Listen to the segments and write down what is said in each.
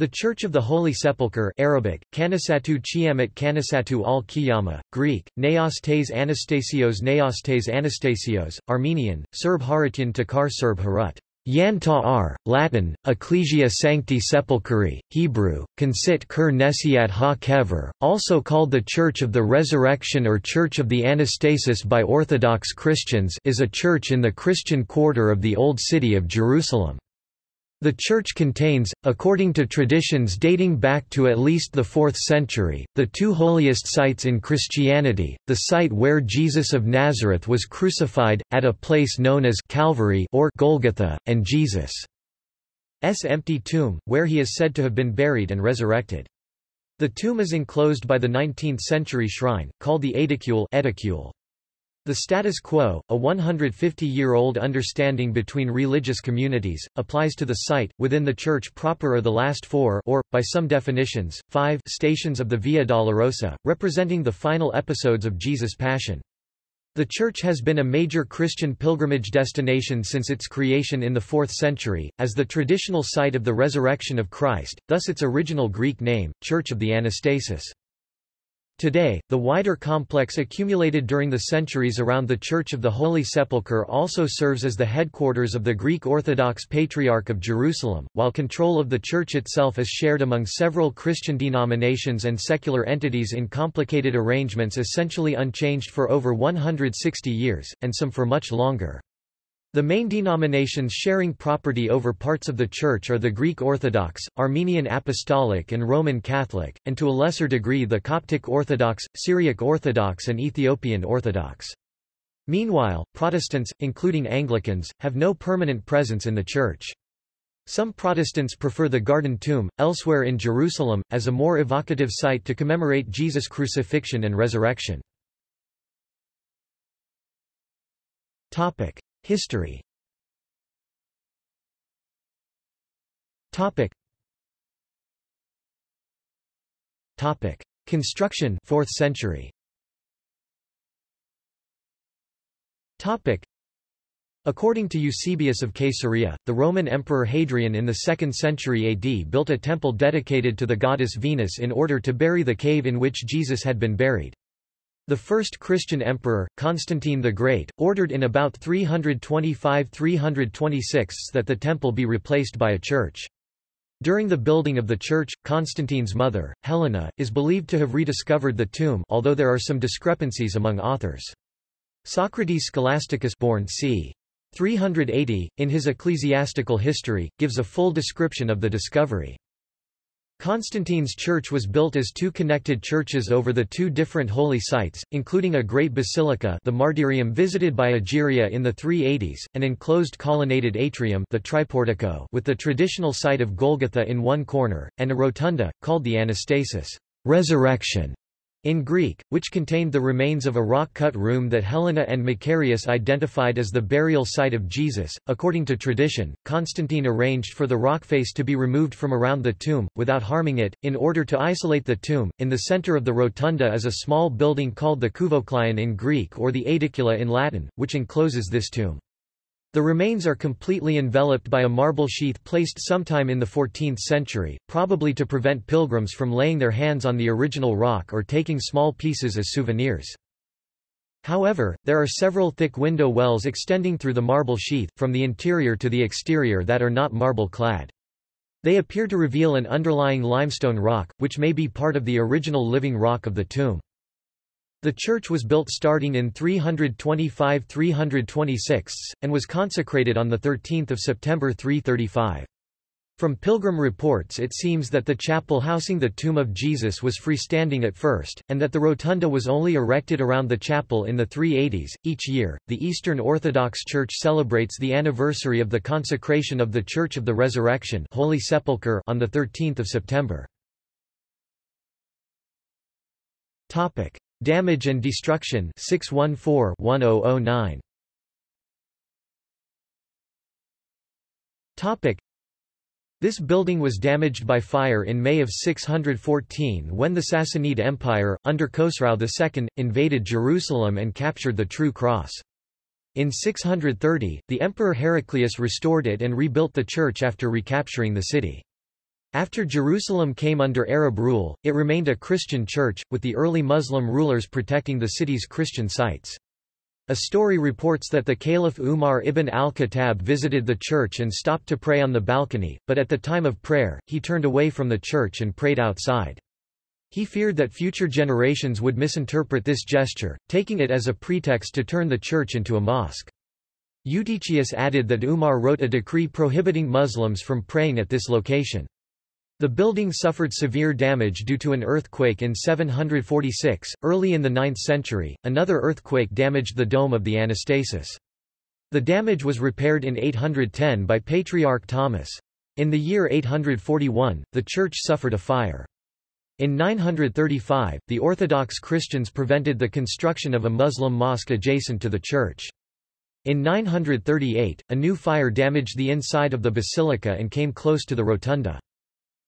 The Church of the Holy Sepulchre Arabic, Kanisatu Chiamat Kanisatu al Qiyama, Greek, Neostes Anastasios Neostes Anastasios, Armenian, Serb Haratyan Takar Serb Harut. Yan Ta'ar, Latin, Ecclesia Sancti Sepulchri, Hebrew, Consit Ker Nesiat Ha Kever, also called the Church of the Resurrection or Church of the Anastasis by Orthodox Christians is a church in the Christian quarter of the Old City of Jerusalem. The church contains, according to traditions dating back to at least the 4th century, the two holiest sites in Christianity, the site where Jesus of Nazareth was crucified, at a place known as Calvary or Golgotha, and Jesus' empty tomb, where he is said to have been buried and resurrected. The tomb is enclosed by the 19th-century shrine, called the Aedicule, Edicule. The status quo, a 150-year-old understanding between religious communities, applies to the site, within the church proper or the last four or, by some definitions, five stations of the Via Dolorosa, representing the final episodes of Jesus' Passion. The church has been a major Christian pilgrimage destination since its creation in the 4th century, as the traditional site of the resurrection of Christ, thus its original Greek name, Church of the Anastasis. Today, the wider complex accumulated during the centuries around the Church of the Holy Sepulchre also serves as the headquarters of the Greek Orthodox Patriarch of Jerusalem, while control of the church itself is shared among several Christian denominations and secular entities in complicated arrangements essentially unchanged for over 160 years, and some for much longer. The main denominations sharing property over parts of the Church are the Greek Orthodox, Armenian Apostolic and Roman Catholic, and to a lesser degree the Coptic Orthodox, Syriac Orthodox and Ethiopian Orthodox. Meanwhile, Protestants, including Anglicans, have no permanent presence in the Church. Some Protestants prefer the Garden Tomb, elsewhere in Jerusalem, as a more evocative site to commemorate Jesus' crucifixion and resurrection. History. Topic. Topic. Construction 4th century. Topic. According to Eusebius of Caesarea, the Roman Emperor Hadrian in the 2nd century AD built a temple dedicated to the goddess Venus in order to bury the cave in which Jesus had been buried. The first Christian emperor, Constantine the Great, ordered in about 325–326 that the temple be replaced by a church. During the building of the church, Constantine's mother, Helena, is believed to have rediscovered the tomb although there are some discrepancies among authors. Socrates Scholasticus born c. 380, in his Ecclesiastical History, gives a full description of the discovery. Constantine's church was built as two connected churches over the two different holy sites, including a great basilica the martyrium visited by Egeria in the 380s, an enclosed colonnaded atrium the triportico with the traditional site of Golgotha in one corner, and a rotunda, called the Anastasis. Resurrection", in Greek, which contained the remains of a rock-cut room that Helena and Macarius identified as the burial site of Jesus. According to tradition, Constantine arranged for the rock face to be removed from around the tomb, without harming it, in order to isolate the tomb. In the center of the rotunda is a small building called the Kouvouklion in Greek or the Aedicula in Latin, which encloses this tomb. The remains are completely enveloped by a marble sheath placed sometime in the 14th century, probably to prevent pilgrims from laying their hands on the original rock or taking small pieces as souvenirs. However, there are several thick window wells extending through the marble sheath, from the interior to the exterior that are not marble-clad. They appear to reveal an underlying limestone rock, which may be part of the original living rock of the tomb. The church was built starting in 325–326, and was consecrated on 13 September 335. From pilgrim reports it seems that the chapel housing the tomb of Jesus was freestanding at first, and that the rotunda was only erected around the chapel in the 380s. Each year, the Eastern Orthodox Church celebrates the anniversary of the consecration of the Church of the Resurrection Holy Sepulchre on 13 September. Damage and Destruction 614-1009 Topic This building was damaged by fire in May of 614 when the Sassanid Empire, under Khosrau II, invaded Jerusalem and captured the True Cross. In 630, the Emperor Heraclius restored it and rebuilt the church after recapturing the city. After Jerusalem came under Arab rule, it remained a Christian church, with the early Muslim rulers protecting the city's Christian sites. A story reports that the Caliph Umar ibn al-Khattab visited the church and stopped to pray on the balcony, but at the time of prayer, he turned away from the church and prayed outside. He feared that future generations would misinterpret this gesture, taking it as a pretext to turn the church into a mosque. Eutychius added that Umar wrote a decree prohibiting Muslims from praying at this location. The building suffered severe damage due to an earthquake in 746. Early in the 9th century, another earthquake damaged the dome of the Anastasis. The damage was repaired in 810 by Patriarch Thomas. In the year 841, the church suffered a fire. In 935, the Orthodox Christians prevented the construction of a Muslim mosque adjacent to the church. In 938, a new fire damaged the inside of the basilica and came close to the rotunda.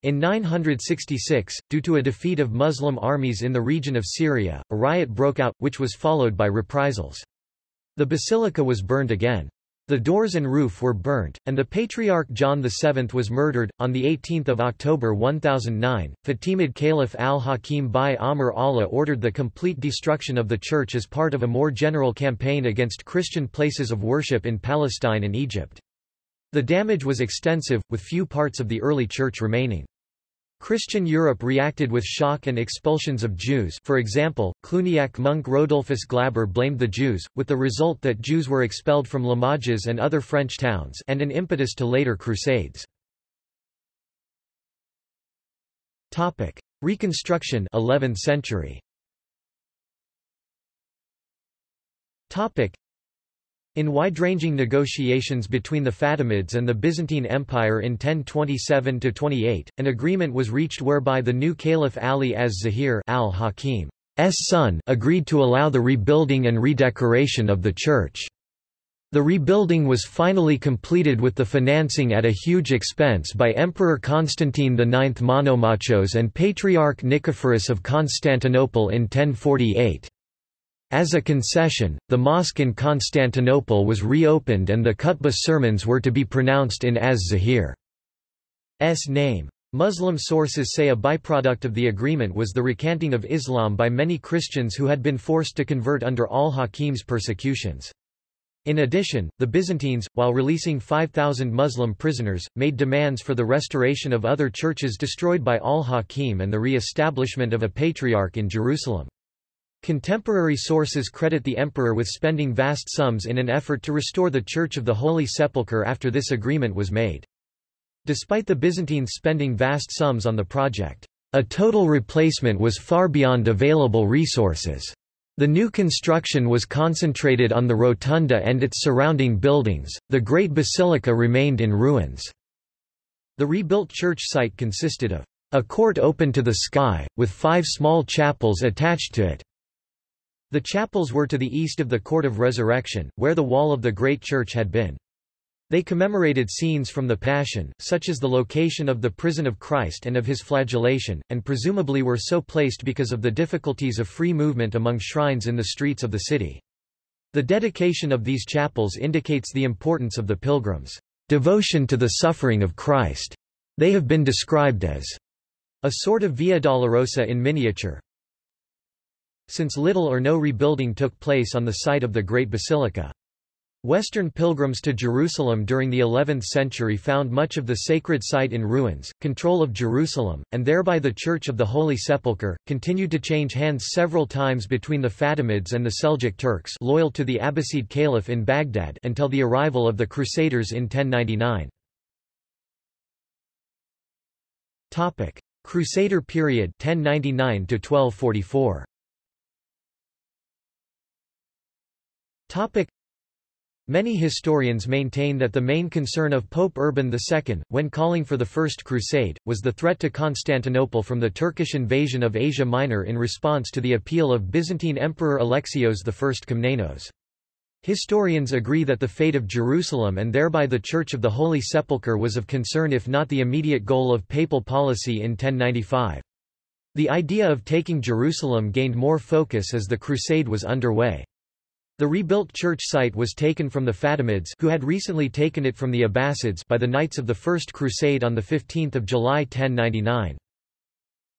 In 966, due to a defeat of Muslim armies in the region of Syria, a riot broke out, which was followed by reprisals. The basilica was burned again. The doors and roof were burnt, and the Patriarch John VII was murdered. On 18 October 1009, Fatimid Caliph al-Hakim bi Amr Allah ordered the complete destruction of the church as part of a more general campaign against Christian places of worship in Palestine and Egypt. The damage was extensive, with few parts of the early church remaining. Christian Europe reacted with shock and expulsions of Jews. For example, Cluniac monk Rodolphus Glaber blamed the Jews, with the result that Jews were expelled from Limoges and other French towns and an impetus to later crusades. Reconstruction 11th century in wide-ranging negotiations between the Fatimids and the Byzantine Empire in 1027–28, an agreement was reached whereby the new Caliph Ali az-Zahir al-Hakim's son agreed to allow the rebuilding and redecoration of the church. The rebuilding was finally completed with the financing at a huge expense by Emperor Constantine IX Monomachos and Patriarch Nicephorus of Constantinople in 1048. As a concession, the mosque in Constantinople was reopened and the khutbah sermons were to be pronounced in az-Zahir's name. Muslim sources say a byproduct of the agreement was the recanting of Islam by many Christians who had been forced to convert under al-Hakim's persecutions. In addition, the Byzantines, while releasing 5,000 Muslim prisoners, made demands for the restoration of other churches destroyed by al-Hakim and the re-establishment of a patriarch in Jerusalem. Contemporary sources credit the emperor with spending vast sums in an effort to restore the Church of the Holy Sepulchre after this agreement was made. Despite the Byzantines spending vast sums on the project, a total replacement was far beyond available resources. The new construction was concentrated on the rotunda and its surrounding buildings, the great basilica remained in ruins. The rebuilt church site consisted of a court open to the sky, with five small chapels attached to it. The chapels were to the east of the Court of Resurrection, where the wall of the Great Church had been. They commemorated scenes from the Passion, such as the location of the prison of Christ and of his flagellation, and presumably were so placed because of the difficulties of free movement among shrines in the streets of the city. The dedication of these chapels indicates the importance of the pilgrims' devotion to the suffering of Christ. They have been described as a sort of Via Dolorosa in miniature, since little or no rebuilding took place on the site of the Great Basilica. Western pilgrims to Jerusalem during the 11th century found much of the sacred site in ruins. Control of Jerusalem, and thereby the Church of the Holy Sepulchre, continued to change hands several times between the Fatimids and the Seljuk Turks loyal to the Abbasid Caliph in Baghdad until the arrival of the Crusaders in 1099. Crusader period 1099 to 1244. Many historians maintain that the main concern of Pope Urban II, when calling for the First Crusade, was the threat to Constantinople from the Turkish invasion of Asia Minor in response to the appeal of Byzantine Emperor Alexios I Komnenos. Historians agree that the fate of Jerusalem and thereby the Church of the Holy Sepulchre was of concern if not the immediate goal of papal policy in 1095. The idea of taking Jerusalem gained more focus as the crusade was underway. The rebuilt church site was taken from the Fatimids who had recently taken it from the Abbasids by the Knights of the First Crusade on 15 July 1099.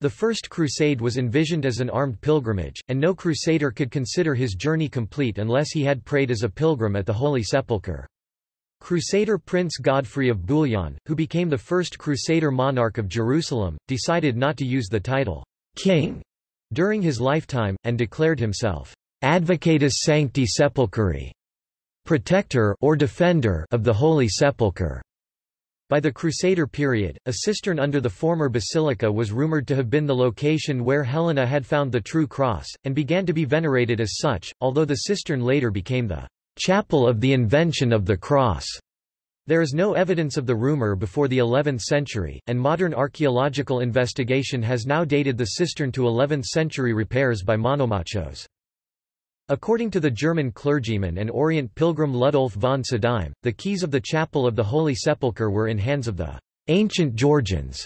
The First Crusade was envisioned as an armed pilgrimage, and no crusader could consider his journey complete unless he had prayed as a pilgrim at the Holy Sepulchre. Crusader Prince Godfrey of Bouillon, who became the first Crusader monarch of Jerusalem, decided not to use the title, king, during his lifetime, and declared himself, Advocatus Sancti Sepulchri, protector or defender of the Holy Sepulchre. By the Crusader period, a cistern under the former basilica was rumored to have been the location where Helena had found the true cross, and began to be venerated as such, although the cistern later became the chapel of the invention of the cross. There is no evidence of the rumor before the 11th century, and modern archaeological investigation has now dated the cistern to 11th century repairs by Monomachos. According to the German clergyman and Orient pilgrim Ludolf von Sudheim, the keys of the chapel of the Holy Sepulchre were in hands of the ancient Georgians,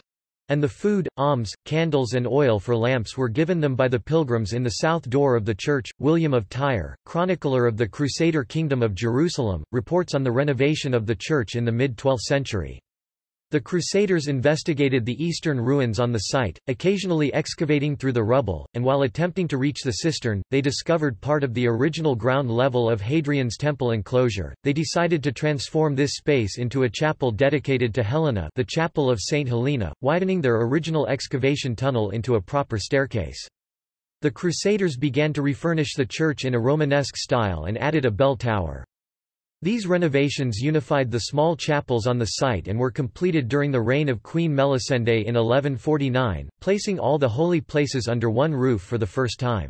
and the food, alms, candles and oil for lamps were given them by the pilgrims in the south door of the church. William of Tyre, chronicler of the Crusader Kingdom of Jerusalem, reports on the renovation of the church in the mid-12th century. The Crusaders investigated the eastern ruins on the site, occasionally excavating through the rubble, and while attempting to reach the cistern, they discovered part of the original ground level of Hadrian's temple enclosure. They decided to transform this space into a chapel dedicated to Helena, the chapel of Saint Helena, widening their original excavation tunnel into a proper staircase. The Crusaders began to refurnish the church in a Romanesque style and added a bell tower. These renovations unified the small chapels on the site and were completed during the reign of Queen Melisende in 1149, placing all the holy places under one roof for the first time.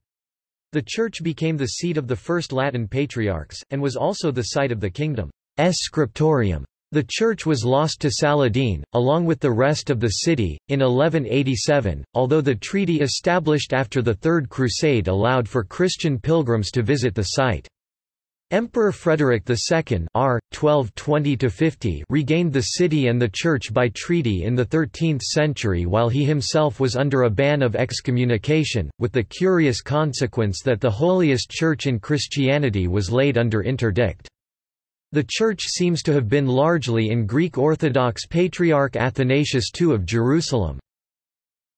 The church became the seat of the first Latin patriarchs, and was also the site of the kingdom's scriptorium. The church was lost to Saladin, along with the rest of the city, in 1187, although the treaty established after the Third Crusade allowed for Christian pilgrims to visit the site. Emperor Frederick II R. 1220 regained the city and the church by treaty in the 13th century while he himself was under a ban of excommunication, with the curious consequence that the holiest church in Christianity was laid under interdict. The church seems to have been largely in Greek Orthodox Patriarch Athanasius II of Jerusalem.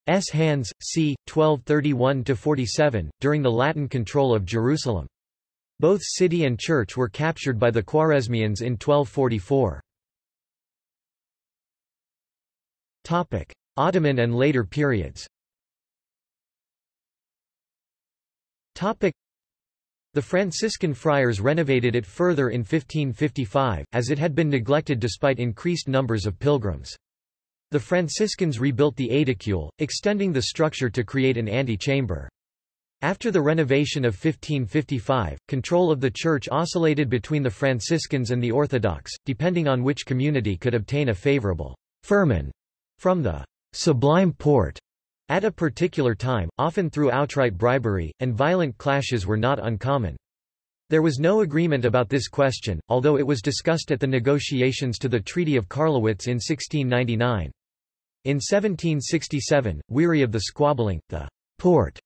S. hands, c. 1231–47, during the Latin control of Jerusalem. Both city and church were captured by the Khwarezmians in 1244. Ottoman and later periods the Franciscan friars renovated it further in 1555, as it had been neglected despite increased numbers of pilgrims. The Franciscans rebuilt the aedicule, extending the structure to create an antechamber. After the renovation of 1555, control of the church oscillated between the Franciscans and the Orthodox, depending on which community could obtain a favorable firman from the Sublime Porte at a particular time, often through outright bribery, and violent clashes were not uncommon. There was no agreement about this question, although it was discussed at the negotiations to the Treaty of Karlowitz in 1699. In 1767, weary of the squabbling, the Porte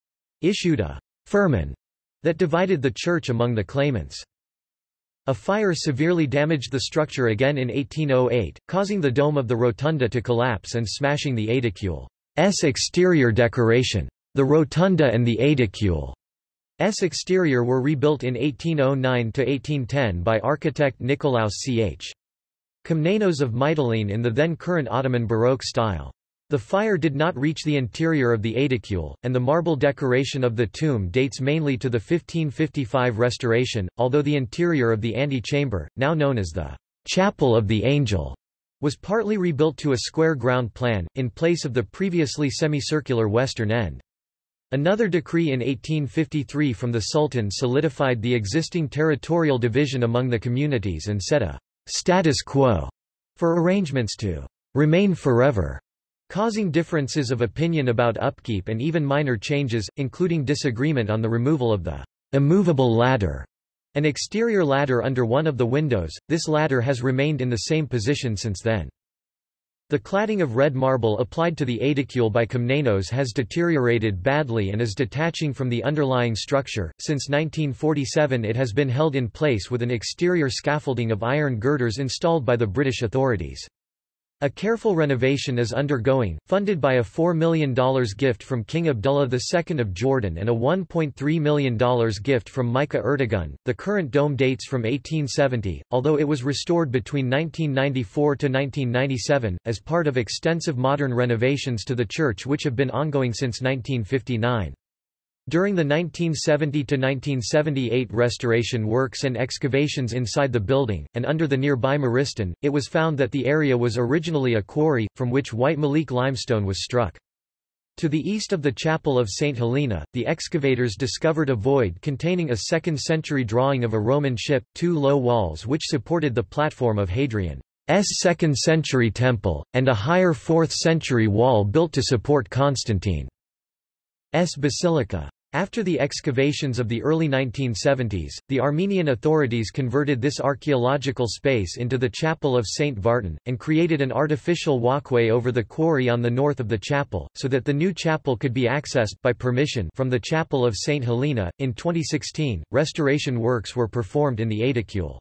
issued a firman that divided the church among the claimants. A fire severely damaged the structure again in 1808, causing the dome of the rotunda to collapse and smashing the aedicule's exterior decoration. The rotunda and the aedicule's exterior were rebuilt in 1809–1810 by architect Nicolaus Ch. Komnenos of Mytilene in the then current Ottoman Baroque style. The fire did not reach the interior of the aedicule, and the marble decoration of the tomb dates mainly to the 1555 restoration, although the interior of the antechamber, now known as the Chapel of the Angel, was partly rebuilt to a square ground plan, in place of the previously semicircular western end. Another decree in 1853 from the Sultan solidified the existing territorial division among the communities and set a status quo for arrangements to remain forever causing differences of opinion about upkeep and even minor changes, including disagreement on the removal of the immovable ladder, an exterior ladder under one of the windows. This ladder has remained in the same position since then. The cladding of red marble applied to the aedicule by Komnenos has deteriorated badly and is detaching from the underlying structure. Since 1947 it has been held in place with an exterior scaffolding of iron girders installed by the British authorities. A careful renovation is undergoing, funded by a $4 million gift from King Abdullah II of Jordan and a $1.3 million gift from Mica Ertegun. The current dome dates from 1870, although it was restored between 1994 to 1997, as part of extensive modern renovations to the church which have been ongoing since 1959. During the 1970–1978 restoration works and excavations inside the building, and under the nearby Maristan, it was found that the area was originally a quarry, from which white meleke limestone was struck. To the east of the chapel of St. Helena, the excavators discovered a void containing a 2nd-century drawing of a Roman ship, two low walls which supported the platform of Hadrian's 2nd-century temple, and a higher 4th-century wall built to support Constantine. S. Basilica. After the excavations of the early 1970s, the Armenian authorities converted this archaeological space into the Chapel of St. Vartan, and created an artificial walkway over the quarry on the north of the chapel, so that the new chapel could be accessed by permission from the Chapel of St. Helena. In 2016, restoration works were performed in the aedicule.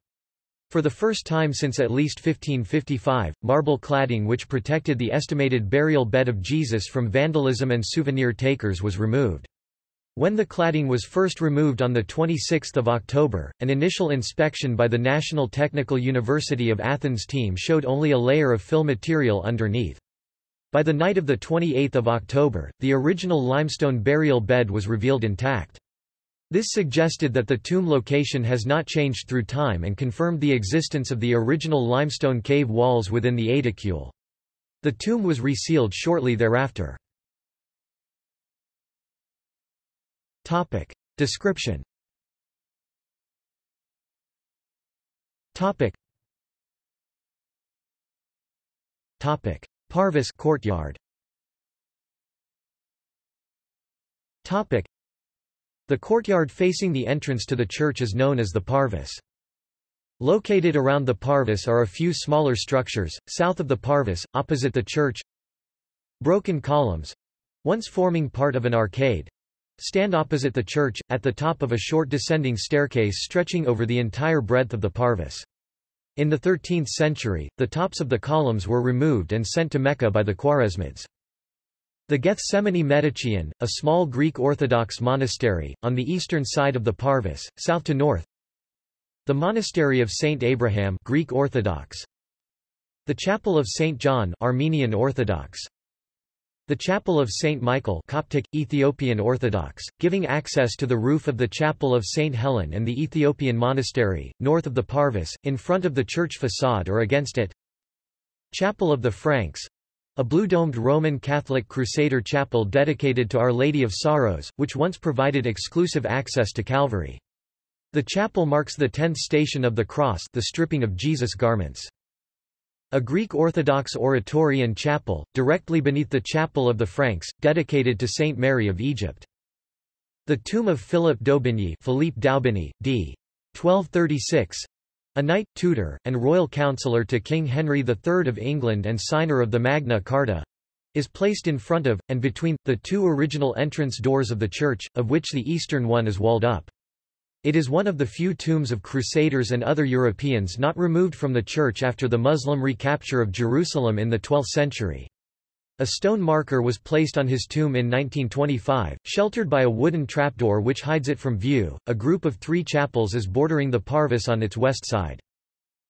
For the first time since at least 1555, marble cladding which protected the estimated burial bed of Jesus from vandalism and souvenir takers was removed. When the cladding was first removed on 26 October, an initial inspection by the National Technical University of Athens team showed only a layer of fill material underneath. By the night of 28 October, the original limestone burial bed was revealed intact. This suggested that the tomb location has not changed through time and confirmed the existence of the original limestone cave walls within the aedicule. The tomb was resealed shortly thereafter. Topic. Description Topic. Topic. Parvis courtyard Topic. The courtyard facing the entrance to the church is known as the Parvis. Located around the Parvis are a few smaller structures, south of the Parvis, opposite the church. Broken columns once forming part of an arcade stand opposite the church, at the top of a short descending staircase stretching over the entire breadth of the Parvis. In the 13th century, the tops of the columns were removed and sent to Mecca by the Khwarezmids. The Gethsemane Metochion, a small Greek Orthodox monastery, on the eastern side of the Parvis, south to north. The Monastery of Saint Abraham Greek Orthodox. The Chapel of Saint John Armenian Orthodox. The Chapel of Saint Michael Coptic, Ethiopian Orthodox, giving access to the roof of the Chapel of Saint Helen and the Ethiopian Monastery, north of the Parvis, in front of the church facade or against it. Chapel of the Franks a blue-domed Roman Catholic Crusader chapel dedicated to Our Lady of Sorrows, which once provided exclusive access to Calvary. The chapel marks the tenth station of the cross the stripping of Jesus' garments. A Greek Orthodox oratory and chapel, directly beneath the Chapel of the Franks, dedicated to Saint Mary of Egypt. The tomb of Philip d'Aubigny Philippe d'Aubigny, d. 1236, a knight, tutor, and royal councillor to King Henry III of England and signer of the Magna Carta, is placed in front of, and between, the two original entrance doors of the church, of which the eastern one is walled up. It is one of the few tombs of Crusaders and other Europeans not removed from the church after the Muslim recapture of Jerusalem in the 12th century. A stone marker was placed on his tomb in 1925, sheltered by a wooden trapdoor which hides it from view. A group of three chapels is bordering the Parvis on its west side.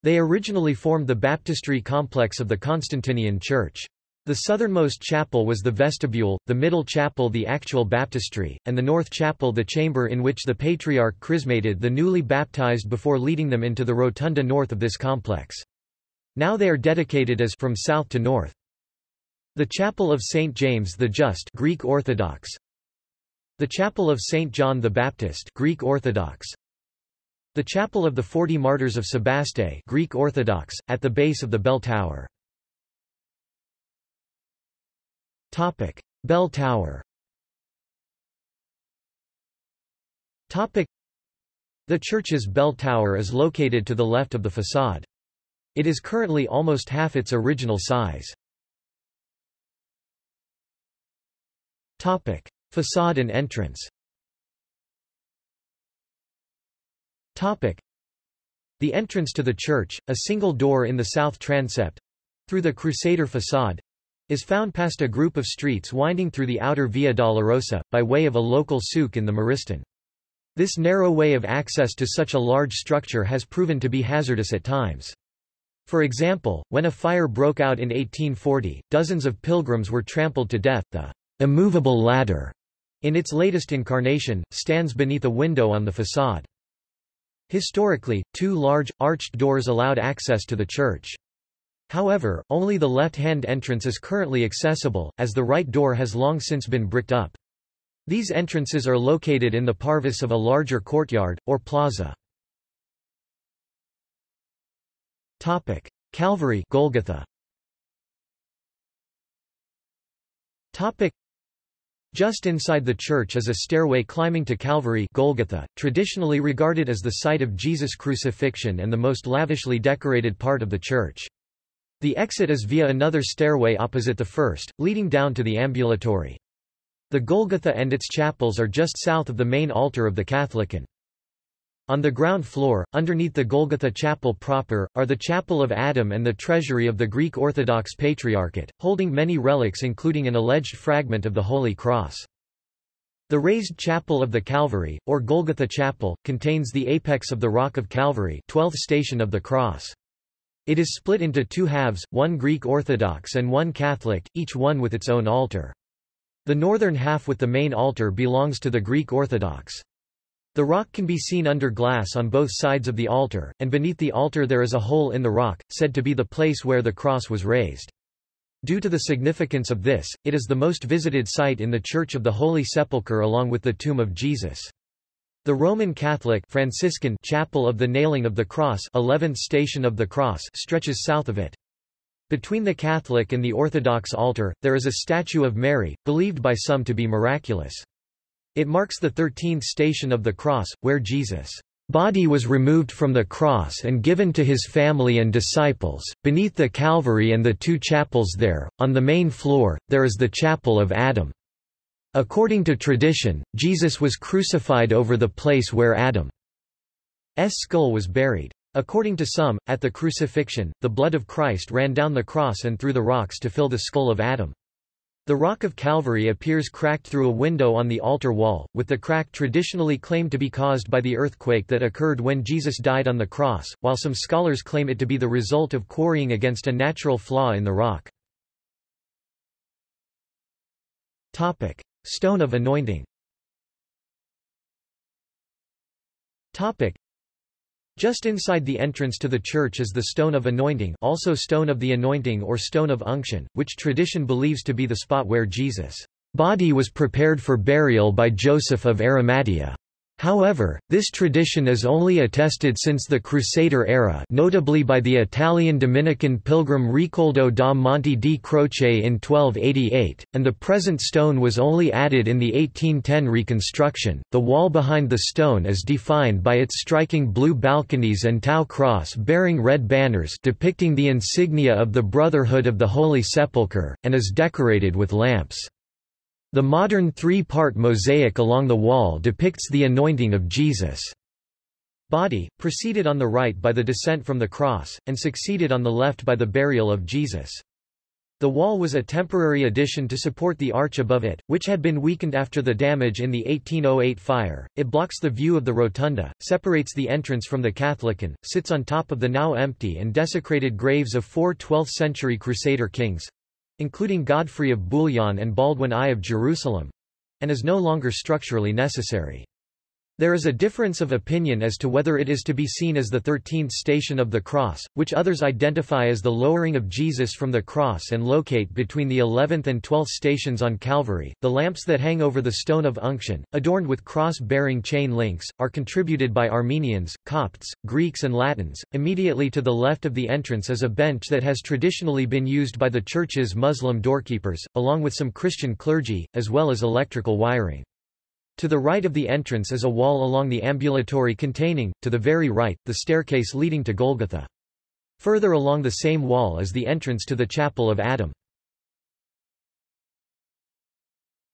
They originally formed the baptistry complex of the Constantinian Church. The southernmost chapel was the vestibule, the middle chapel the actual baptistry, and the north chapel the chamber in which the patriarch chrismated the newly baptized before leading them into the rotunda north of this complex. Now they are dedicated as from south to north. The Chapel of St. James the Just Greek Orthodox The Chapel of St. John the Baptist Greek Orthodox The Chapel of the Forty Martyrs of Sebaste Greek Orthodox, at the base of the bell tower. Topic. Bell Tower Topic. The church's bell tower is located to the left of the facade. It is currently almost half its original size. Topic. Facade and entrance Topic. The entrance to the church, a single door in the south transept, through the Crusader facade, is found past a group of streets winding through the outer Via Dolorosa, by way of a local souk in the Maristan. This narrow way of access to such a large structure has proven to be hazardous at times. For example, when a fire broke out in 1840, dozens of pilgrims were trampled to death. The immovable ladder, in its latest incarnation, stands beneath a window on the facade. Historically, two large, arched doors allowed access to the church. However, only the left-hand entrance is currently accessible, as the right door has long since been bricked up. These entrances are located in the parvis of a larger courtyard, or plaza. Topic. Calvary Golgotha. Topic. Just inside the church is a stairway climbing to Calvary Golgotha, traditionally regarded as the site of Jesus' crucifixion and the most lavishly decorated part of the church. The exit is via another stairway opposite the first, leading down to the ambulatory. The Golgotha and its chapels are just south of the main altar of the Katholikon. On the ground floor, underneath the Golgotha chapel proper, are the Chapel of Adam and the treasury of the Greek Orthodox Patriarchate, holding many relics including an alleged fragment of the Holy Cross. The raised chapel of the Calvary, or Golgotha Chapel, contains the apex of the Rock of Calvary 12th station of the cross. It is split into two halves, one Greek Orthodox and one Catholic, each one with its own altar. The northern half with the main altar belongs to the Greek Orthodox. The rock can be seen under glass on both sides of the altar, and beneath the altar there is a hole in the rock, said to be the place where the cross was raised. Due to the significance of this, it is the most visited site in the Church of the Holy Sepulchre along with the tomb of Jesus. The Roman Catholic Franciscan chapel of the Nailing of the Cross 11th station of the Cross stretches south of it. Between the Catholic and the Orthodox altar, there is a statue of Mary, believed by some to be miraculous. It marks the 13th station of the cross, where Jesus' body was removed from the cross and given to his family and disciples. Beneath the Calvary and the two chapels there, on the main floor, there is the Chapel of Adam. According to tradition, Jesus was crucified over the place where Adam's skull was buried. According to some, at the crucifixion, the blood of Christ ran down the cross and through the rocks to fill the skull of Adam. The rock of Calvary appears cracked through a window on the altar wall, with the crack traditionally claimed to be caused by the earthquake that occurred when Jesus died on the cross, while some scholars claim it to be the result of quarrying against a natural flaw in the rock. Topic. Stone of anointing Topic. Just inside the entrance to the church is the Stone of Anointing also Stone of the Anointing or Stone of Unction, which tradition believes to be the spot where Jesus' body was prepared for burial by Joseph of Arimathea. However, this tradition is only attested since the Crusader era notably by the Italian Dominican pilgrim Ricoldo da Monte di Croce in 1288, and the present stone was only added in the 1810 reconstruction. The wall behind the stone is defined by its striking blue balconies and Tau cross bearing red banners depicting the insignia of the Brotherhood of the Holy Sepulchre, and is decorated with lamps. The modern three-part mosaic along the wall depicts the anointing of Jesus' body, preceded on the right by the descent from the cross, and succeeded on the left by the burial of Jesus. The wall was a temporary addition to support the arch above it, which had been weakened after the damage in the 1808 fire. It blocks the view of the rotunda, separates the entrance from the Katholikon, sits on top of the now empty and desecrated graves of four 12th-century Crusader kings, including Godfrey of Bouillon and Baldwin I of Jerusalem, and is no longer structurally necessary. There is a difference of opinion as to whether it is to be seen as the thirteenth station of the cross, which others identify as the lowering of Jesus from the cross and locate between the eleventh and twelfth stations on Calvary. The lamps that hang over the stone of unction, adorned with cross-bearing chain links, are contributed by Armenians, Copts, Greeks and Latins. Immediately to the left of the entrance is a bench that has traditionally been used by the church's Muslim doorkeepers, along with some Christian clergy, as well as electrical wiring. To the right of the entrance is a wall along the ambulatory containing, to the very right, the staircase leading to Golgotha. Further along the same wall is the entrance to the Chapel of Adam.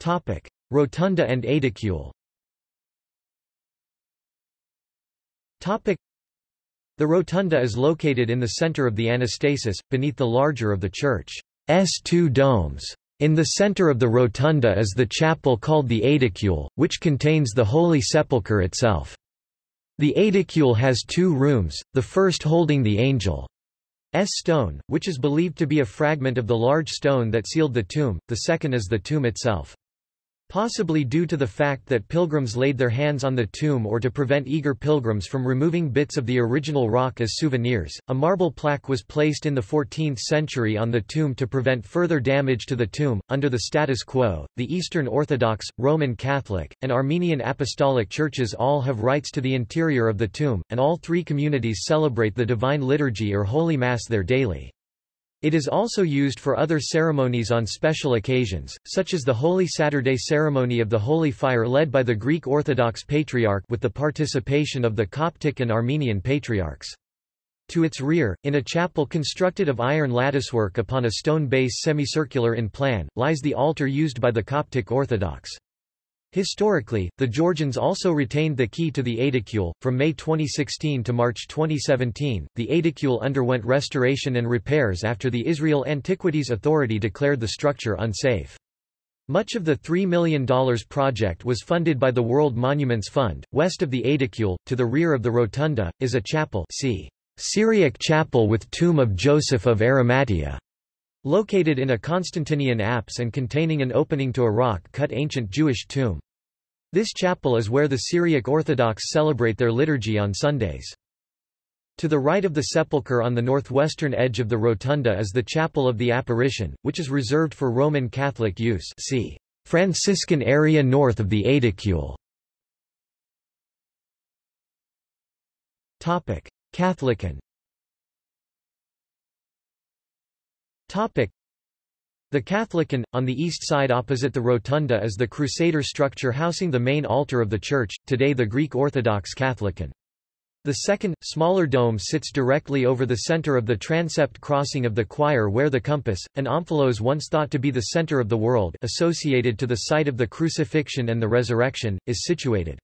Topic. Rotunda and Aedicule Topic. The rotunda is located in the center of the anastasis, beneath the larger of the church's two domes. In the center of the rotunda is the chapel called the Aedicule, which contains the Holy Sepulchre itself. The Aedicule has two rooms, the first holding the angel's stone, which is believed to be a fragment of the large stone that sealed the tomb, the second is the tomb itself. Possibly due to the fact that pilgrims laid their hands on the tomb or to prevent eager pilgrims from removing bits of the original rock as souvenirs, a marble plaque was placed in the 14th century on the tomb to prevent further damage to the tomb. Under the status quo, the Eastern Orthodox, Roman Catholic, and Armenian Apostolic churches all have rights to the interior of the tomb, and all three communities celebrate the Divine Liturgy or Holy Mass there daily. It is also used for other ceremonies on special occasions, such as the Holy Saturday ceremony of the Holy Fire led by the Greek Orthodox Patriarch with the participation of the Coptic and Armenian Patriarchs. To its rear, in a chapel constructed of iron latticework upon a stone base semicircular in plan, lies the altar used by the Coptic Orthodox. Historically, the Georgians also retained the key to the Aedicule. From May 2016 to March 2017, the Aedicule underwent restoration and repairs after the Israel Antiquities Authority declared the structure unsafe. Much of the $3 million project was funded by the World Monuments Fund. West of the Aedicule, to the rear of the rotunda, is a chapel see Syriac chapel with tomb of Joseph of Arimathea. Located in a Constantinian apse and containing an opening to a rock-cut ancient Jewish tomb. This chapel is where the Syriac Orthodox celebrate their liturgy on Sundays. To the right of the sepulchre on the northwestern edge of the rotunda is the Chapel of the Apparition, which is reserved for Roman Catholic use see Franciscan area north of the Aedicule. Katholikon Topic. The Katholikon, on the east side opposite the rotunda is the Crusader structure housing the main altar of the church, today the Greek Orthodox Katholikon. The second, smaller dome sits directly over the center of the transept crossing of the choir where the compass, an omphalos once thought to be the center of the world associated to the site of the crucifixion and the resurrection, is situated.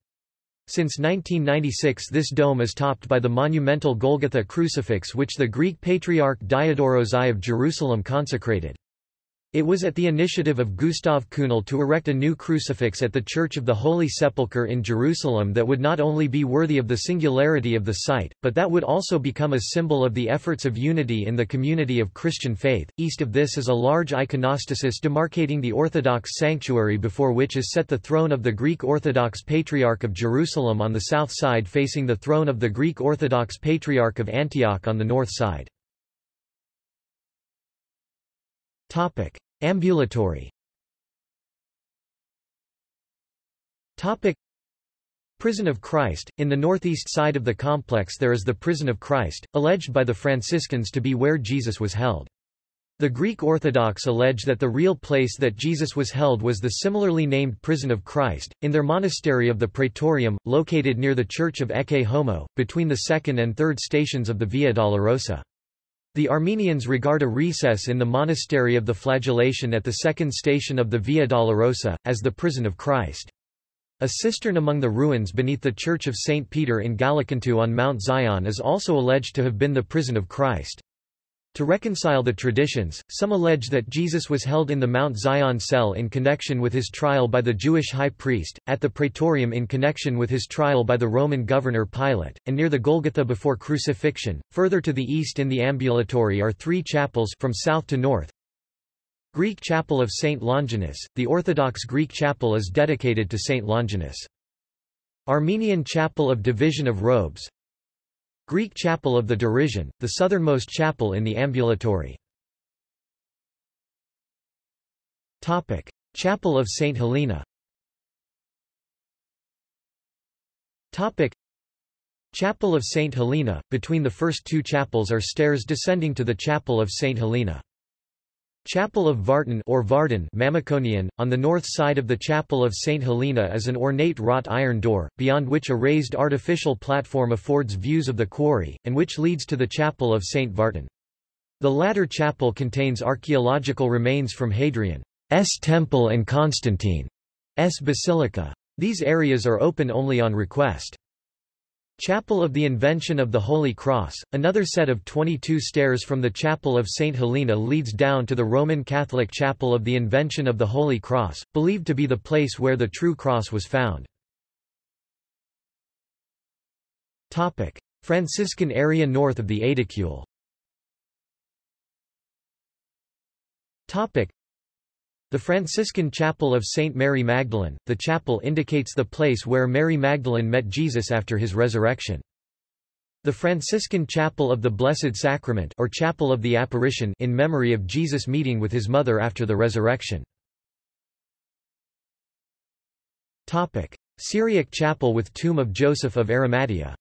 Since 1996 this dome is topped by the monumental Golgotha crucifix which the Greek Patriarch Diodorus I of Jerusalem consecrated. It was at the initiative of Gustav Kühnel to erect a new crucifix at the Church of the Holy Sepulchre in Jerusalem that would not only be worthy of the singularity of the site, but that would also become a symbol of the efforts of unity in the community of Christian faith. East of this is a large iconostasis demarcating the Orthodox sanctuary before which is set the throne of the Greek Orthodox Patriarch of Jerusalem on the south side facing the throne of the Greek Orthodox Patriarch of Antioch on the north side. Topic. Ambulatory Topic. Prison of Christ. In the northeast side of the complex there is the Prison of Christ, alleged by the Franciscans to be where Jesus was held. The Greek Orthodox allege that the real place that Jesus was held was the similarly named Prison of Christ, in their monastery of the Praetorium, located near the Church of Ecce Homo, between the second and third stations of the Via Dolorosa. The Armenians regard a recess in the monastery of the flagellation at the second station of the Via Dolorosa, as the prison of Christ. A cistern among the ruins beneath the Church of St. Peter in Gallicantu on Mount Zion is also alleged to have been the prison of Christ. To reconcile the traditions, some allege that Jesus was held in the Mount Zion cell in connection with his trial by the Jewish high priest, at the Praetorium in connection with his trial by the Roman governor Pilate, and near the Golgotha before crucifixion. Further to the east in the ambulatory are three chapels from south to north. Greek Chapel of St. Longinus, the Orthodox Greek chapel is dedicated to St. Longinus. Armenian Chapel of Division of Robes, Greek Chapel of the Derision, the southernmost chapel in the ambulatory. Topic: Chapel of St. Helena. Topic: Chapel of St. Helena. Between the first two chapels are stairs descending to the Chapel of St. Helena. Chapel of Vartan or Vardan Mamikonian, on the north side of the Chapel of St. Helena is an ornate wrought iron door, beyond which a raised artificial platform affords views of the quarry, and which leads to the Chapel of St. Vartan. The latter chapel contains archaeological remains from Hadrian. temple and Constantine's basilica. These areas are open only on request. Chapel of the Invention of the Holy Cross, another set of 22 stairs from the Chapel of St. Helena leads down to the Roman Catholic Chapel of the Invention of the Holy Cross, believed to be the place where the true cross was found. Franciscan area north of the Aedicule the Franciscan Chapel of St. Mary Magdalene, the chapel indicates the place where Mary Magdalene met Jesus after his resurrection. The Franciscan Chapel of the Blessed Sacrament or Chapel of the Apparition in memory of Jesus meeting with his mother after the resurrection. Topic: Syriac Chapel with Tomb of Joseph of Arimathea.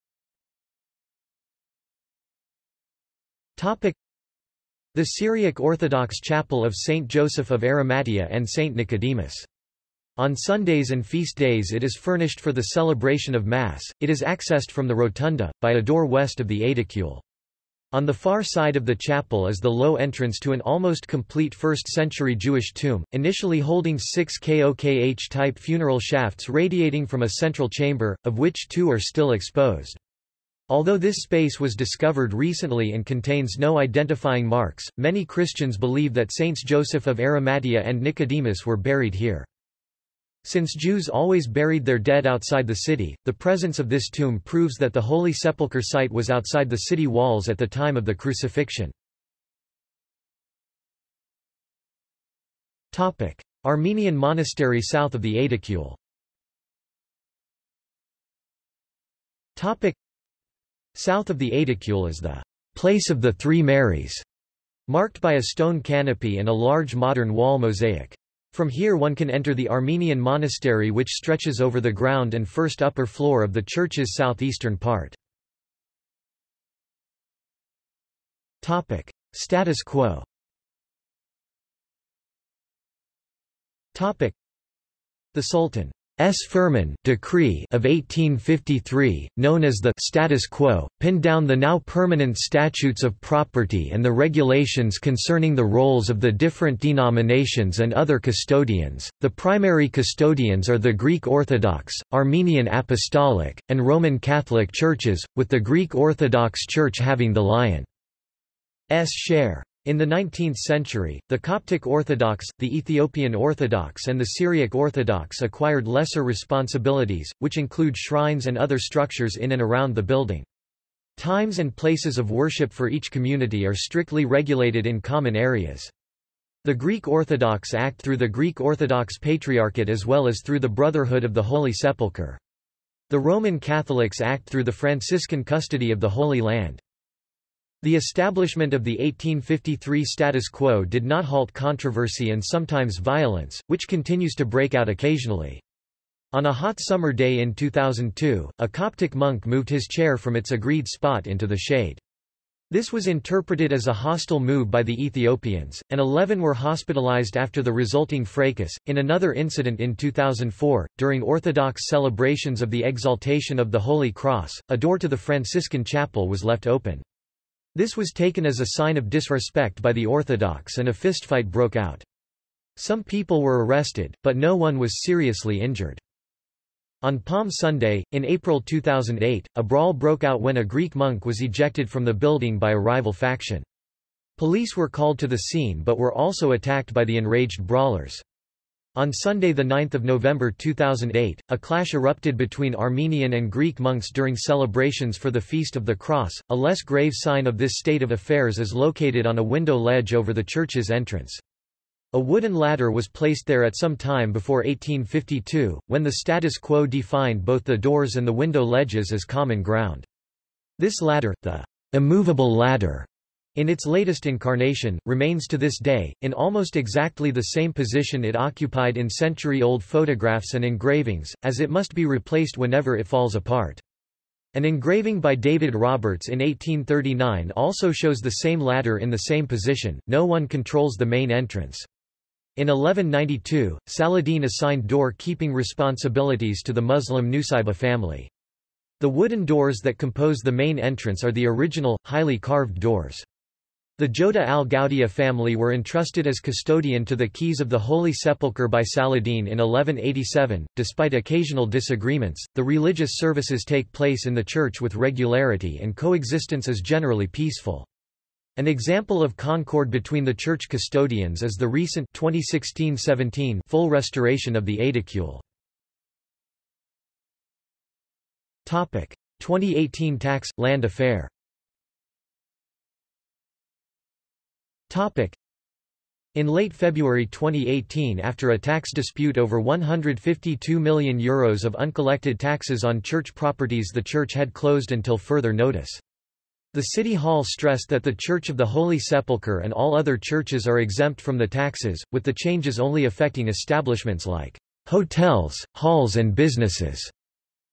Topic: the Syriac Orthodox Chapel of Saint Joseph of Arimathea and Saint Nicodemus. On Sundays and feast days it is furnished for the celebration of Mass, it is accessed from the rotunda, by a door west of the Aedicule. On the far side of the chapel is the low entrance to an almost complete 1st-century Jewish tomb, initially holding six KOKH-type funeral shafts radiating from a central chamber, of which two are still exposed. Although this space was discovered recently and contains no identifying marks, many Christians believe that Saints Joseph of Arimathea and Nicodemus were buried here. Since Jews always buried their dead outside the city, the presence of this tomb proves that the Holy Sepulchre site was outside the city walls at the time of the crucifixion. Armenian monastery south of the Aedicule South of the Aedicule is the place of the Three Marys, marked by a stone canopy and a large modern wall mosaic. From here one can enter the Armenian monastery which stretches over the ground and first upper floor of the church's southeastern part. Topic: Status quo. Topic: The Sultan S. Firman decree of 1853, known as the status quo, pinned down the now permanent statutes of property and the regulations concerning the roles of the different denominations and other custodians. The primary custodians are the Greek Orthodox, Armenian Apostolic, and Roman Catholic churches, with the Greek Orthodox Church having the lion's share. In the 19th century, the Coptic Orthodox, the Ethiopian Orthodox and the Syriac Orthodox acquired lesser responsibilities, which include shrines and other structures in and around the building. Times and places of worship for each community are strictly regulated in common areas. The Greek Orthodox act through the Greek Orthodox Patriarchate as well as through the Brotherhood of the Holy Sepulchre. The Roman Catholics act through the Franciscan custody of the Holy Land. The establishment of the 1853 status quo did not halt controversy and sometimes violence, which continues to break out occasionally. On a hot summer day in 2002, a Coptic monk moved his chair from its agreed spot into the shade. This was interpreted as a hostile move by the Ethiopians, and 11 were hospitalized after the resulting fracas. In another incident in 2004, during Orthodox celebrations of the exaltation of the Holy Cross, a door to the Franciscan chapel was left open. This was taken as a sign of disrespect by the Orthodox and a fistfight broke out. Some people were arrested, but no one was seriously injured. On Palm Sunday, in April 2008, a brawl broke out when a Greek monk was ejected from the building by a rival faction. Police were called to the scene but were also attacked by the enraged brawlers. On Sunday 9 November 2008, a clash erupted between Armenian and Greek monks during celebrations for the Feast of the Cross. A less grave sign of this state of affairs is located on a window ledge over the church's entrance. A wooden ladder was placed there at some time before 1852, when the status quo defined both the doors and the window ledges as common ground. This ladder, the immovable ladder, in its latest incarnation, remains to this day, in almost exactly the same position it occupied in century-old photographs and engravings, as it must be replaced whenever it falls apart. An engraving by David Roberts in 1839 also shows the same ladder in the same position, no one controls the main entrance. In 1192, Saladin assigned door-keeping responsibilities to the Muslim Nusayba family. The wooden doors that compose the main entrance are the original, highly carved doors. The Joudeh Al-Goudia family were entrusted as custodian to the keys of the Holy Sepulchre by Saladin in 1187. Despite occasional disagreements, the religious services take place in the church with regularity and coexistence is generally peaceful. An example of concord between the church custodians is the recent 2016-17 full restoration of the aedicule. Topic: 2018 tax land affair. In late February 2018 after a tax dispute over €152 million Euros of uncollected taxes on church properties the church had closed until further notice. The City Hall stressed that the Church of the Holy Sepulchre and all other churches are exempt from the taxes, with the changes only affecting establishments like hotels, halls and businesses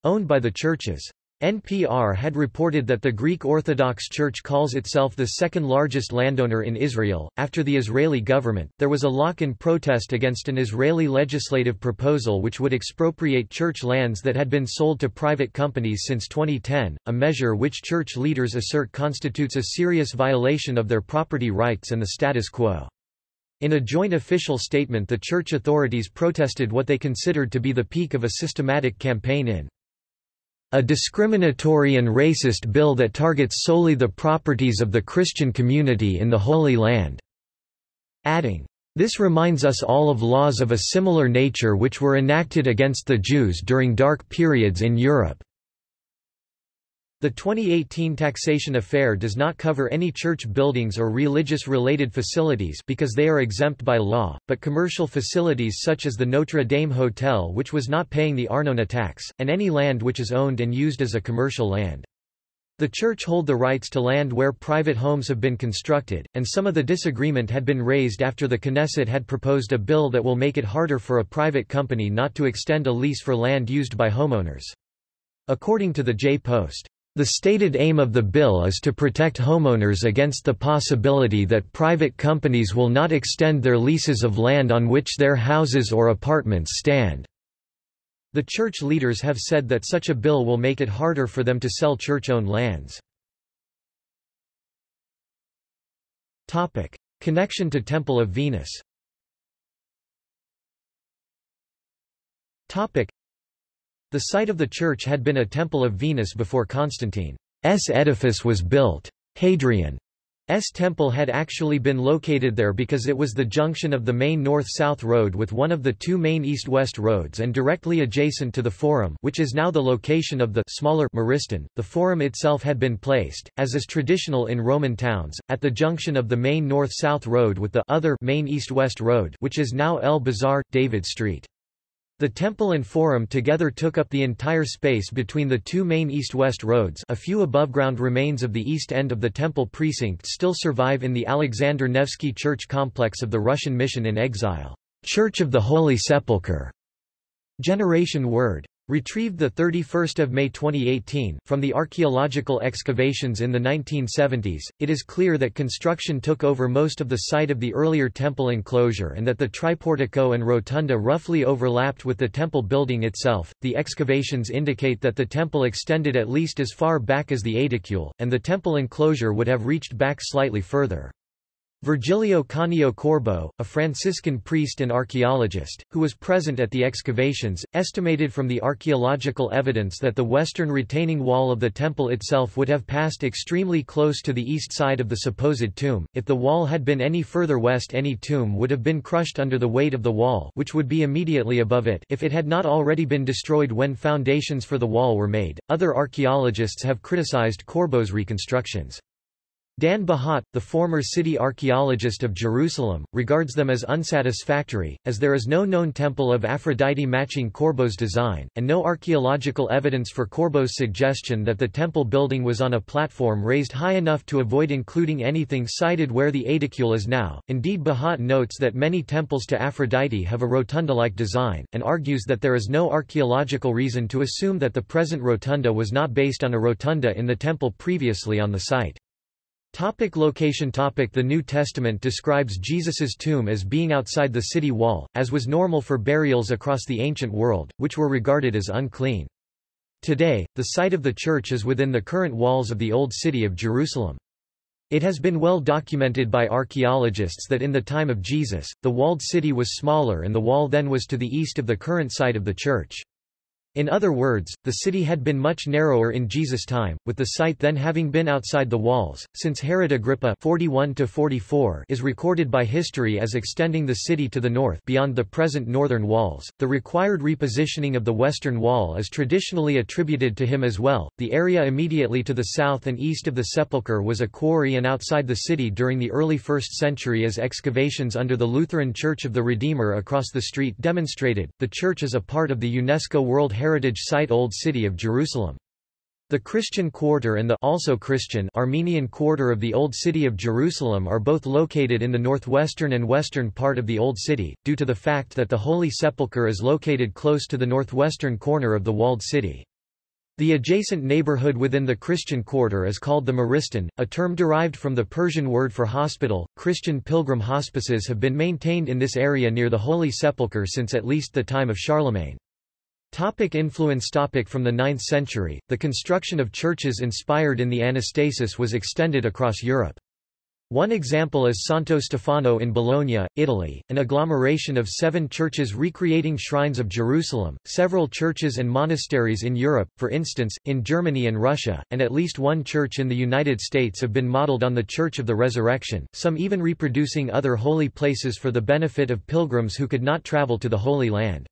owned by the churches. NPR had reported that the Greek Orthodox Church calls itself the second largest landowner in Israel. After the Israeli government, there was a lock in protest against an Israeli legislative proposal which would expropriate church lands that had been sold to private companies since 2010, a measure which church leaders assert constitutes a serious violation of their property rights and the status quo. In a joint official statement, the church authorities protested what they considered to be the peak of a systematic campaign in a discriminatory and racist bill that targets solely the properties of the Christian community in the Holy Land." Adding, "...this reminds us all of laws of a similar nature which were enacted against the Jews during dark periods in Europe." The 2018 taxation affair does not cover any church buildings or religious-related facilities because they are exempt by law, but commercial facilities such as the Notre Dame Hotel which was not paying the Arnona tax, and any land which is owned and used as a commercial land. The church hold the rights to land where private homes have been constructed, and some of the disagreement had been raised after the Knesset had proposed a bill that will make it harder for a private company not to extend a lease for land used by homeowners. According to the J-Post, the stated aim of the bill is to protect homeowners against the possibility that private companies will not extend their leases of land on which their houses or apartments stand. The church leaders have said that such a bill will make it harder for them to sell church-owned lands. Topic: Connection to Temple of Venus the site of the church had been a temple of Venus before Constantine's edifice was built. Hadrian's temple had actually been located there because it was the junction of the main north-south road with one of the two main east-west roads and directly adjacent to the Forum which is now the location of the smaller Maristan. The Forum itself had been placed, as is traditional in Roman towns, at the junction of the main north-south road with the other main east-west road which is now El Bazaar, David Street. The temple and forum together took up the entire space between the two main east-west roads a few above-ground remains of the east end of the temple precinct still survive in the Alexander Nevsky Church complex of the Russian mission in exile. Church of the Holy Sepulchre. Generation Word. Retrieved 31 May 2018, from the archaeological excavations in the 1970s, it is clear that construction took over most of the site of the earlier temple enclosure and that the triportico and rotunda roughly overlapped with the temple building itself. The excavations indicate that the temple extended at least as far back as the aedicule, and the temple enclosure would have reached back slightly further. Virgilio Canio Corbo, a Franciscan priest and archaeologist, who was present at the excavations, estimated from the archaeological evidence that the western retaining wall of the temple itself would have passed extremely close to the east side of the supposed tomb. If the wall had been any further west any tomb would have been crushed under the weight of the wall which would be immediately above it if it had not already been destroyed when foundations for the wall were made. Other archaeologists have criticized Corbo's reconstructions. Dan Bahat, the former city archaeologist of Jerusalem, regards them as unsatisfactory, as there is no known temple of Aphrodite matching Corbo's design, and no archaeological evidence for Corbo's suggestion that the temple building was on a platform raised high enough to avoid including anything sited where the aedicule is now. Indeed Bahat notes that many temples to Aphrodite have a rotunda-like design, and argues that there is no archaeological reason to assume that the present rotunda was not based on a rotunda in the temple previously on the site. Topic location topic The New Testament describes Jesus's tomb as being outside the city wall, as was normal for burials across the ancient world, which were regarded as unclean. Today, the site of the church is within the current walls of the Old City of Jerusalem. It has been well documented by archaeologists that in the time of Jesus, the walled city was smaller and the wall then was to the east of the current site of the church. In other words, the city had been much narrower in Jesus' time, with the site then having been outside the walls, since Herod Agrippa 41 is recorded by history as extending the city to the north beyond the present northern walls. The required repositioning of the western wall is traditionally attributed to him as well. The area immediately to the south and east of the sepulchre was a quarry and outside the city during the early 1st century as excavations under the Lutheran Church of the Redeemer across the street demonstrated. The church is a part of the UNESCO World Heritage Site Old City of Jerusalem. The Christian Quarter and the also Christian Armenian Quarter of the Old City of Jerusalem are both located in the northwestern and western part of the Old City, due to the fact that the Holy Sepulchre is located close to the northwestern corner of the walled city. The adjacent neighborhood within the Christian quarter is called the Maristan, a term derived from the Persian word for hospital. Christian pilgrim hospices have been maintained in this area near the Holy Sepulchre since at least the time of Charlemagne. Topic influence topic From the 9th century, the construction of churches inspired in the Anastasis was extended across Europe. One example is Santo Stefano in Bologna, Italy, an agglomeration of seven churches recreating shrines of Jerusalem, several churches and monasteries in Europe, for instance, in Germany and Russia, and at least one church in the United States have been modeled on the Church of the Resurrection, some even reproducing other holy places for the benefit of pilgrims who could not travel to the Holy Land.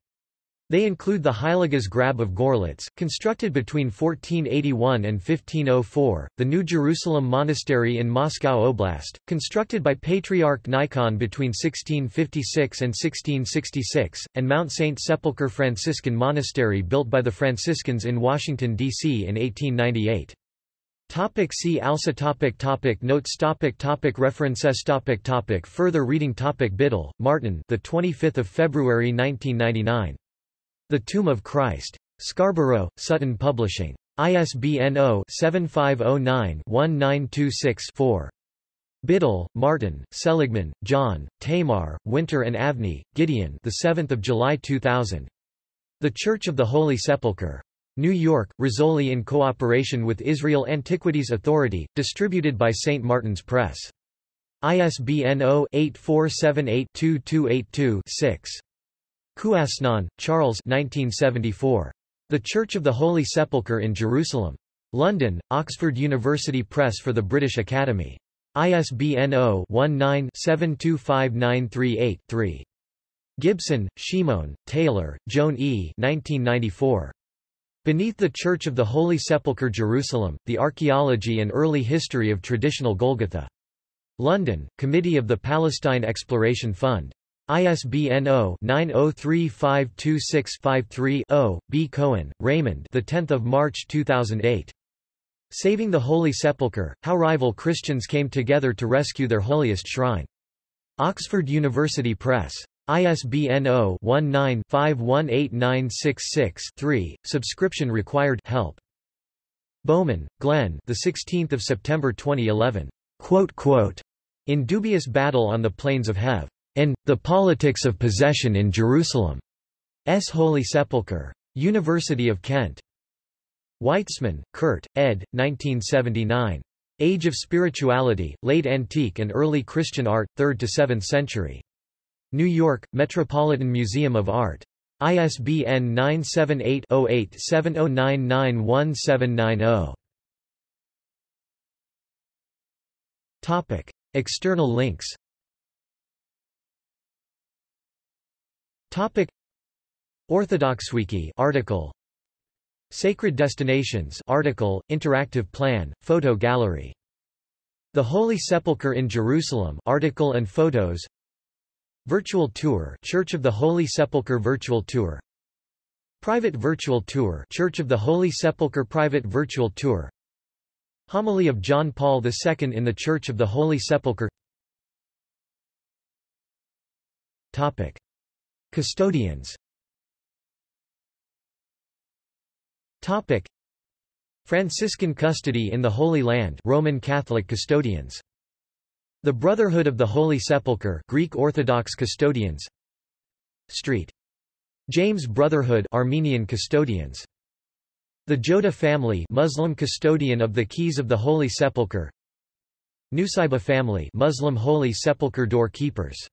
They include the Heiliges Grab of Gorlitz, constructed between 1481 and 1504, the New Jerusalem Monastery in Moscow Oblast, constructed by Patriarch Nikon between 1656 and 1666, and Mount St. Sepulchre Franciscan Monastery built by the Franciscans in Washington, D.C. in 1898. Topic see also topic topic Notes topic topic References topic topic Further reading topic Biddle, Martin the 25th of February 1999 the Tomb of Christ. Scarborough, Sutton Publishing. ISBN 0-7509-1926-4. Biddle, Martin, Seligman, John, Tamar, Winter and Avni, Gideon the 7th of July 2000. The Church of the Holy Sepulchre. New York, Rizzoli in cooperation with Israel Antiquities Authority, distributed by St. Martin's Press. ISBN 0-8478-2282-6. Coüasnon, Charles 1974. The Church of the Holy Sepulchre in Jerusalem. London, Oxford University Press for the British Academy. ISBN 0-19-725938-3. Gibson, Shimon, Taylor, Joan E. 1994. Beneath the Church of the Holy Sepulchre Jerusalem, The Archaeology and Early History of Traditional Golgotha. London, Committee of the Palestine Exploration Fund. ISBN 0-90352653-0. B. Cohen, Raymond. The 10th of March 2008. Saving the Holy Sepulchre: How Rival Christians Came Together to Rescue Their Holiest Shrine. Oxford University Press. ISBN 0-19-518966-3. Subscription required. Help. Bowman, Glenn. The 16th of September 2011. Quote, quote, in dubious battle on the plains of Hev and The Politics of Possession in Jerusalem. S. Holy Sepulchre. University of Kent. Weitzmann, Kurt, ed. 1979. Age of Spirituality, Late Antique and Early Christian Art, 3rd to 7th Century. New York, Metropolitan Museum of Art. ISBN 978-08-70991790. Topic. External links Topic. Orthodoxwiki article. Sacred Destinations article interactive plan photo gallery. The Holy Sepulchre in Jerusalem article and photos. Virtual tour Church of the Holy Sepulchre virtual tour. Private virtual tour Church of the Holy Sepulchre private virtual tour. Homily of John Paul II in the Church of the Holy Sepulchre. Topic Custodians. Topic. Franciscan custody in the Holy Land Roman Catholic custodians. The Brotherhood of the Holy Sepulchre Greek Orthodox custodians. Street. James Brotherhood Armenian custodians. The Joda family Muslim custodian of the Keys of the Holy Sepulchre. Nusayba family Muslim Holy Sepulchre door keepers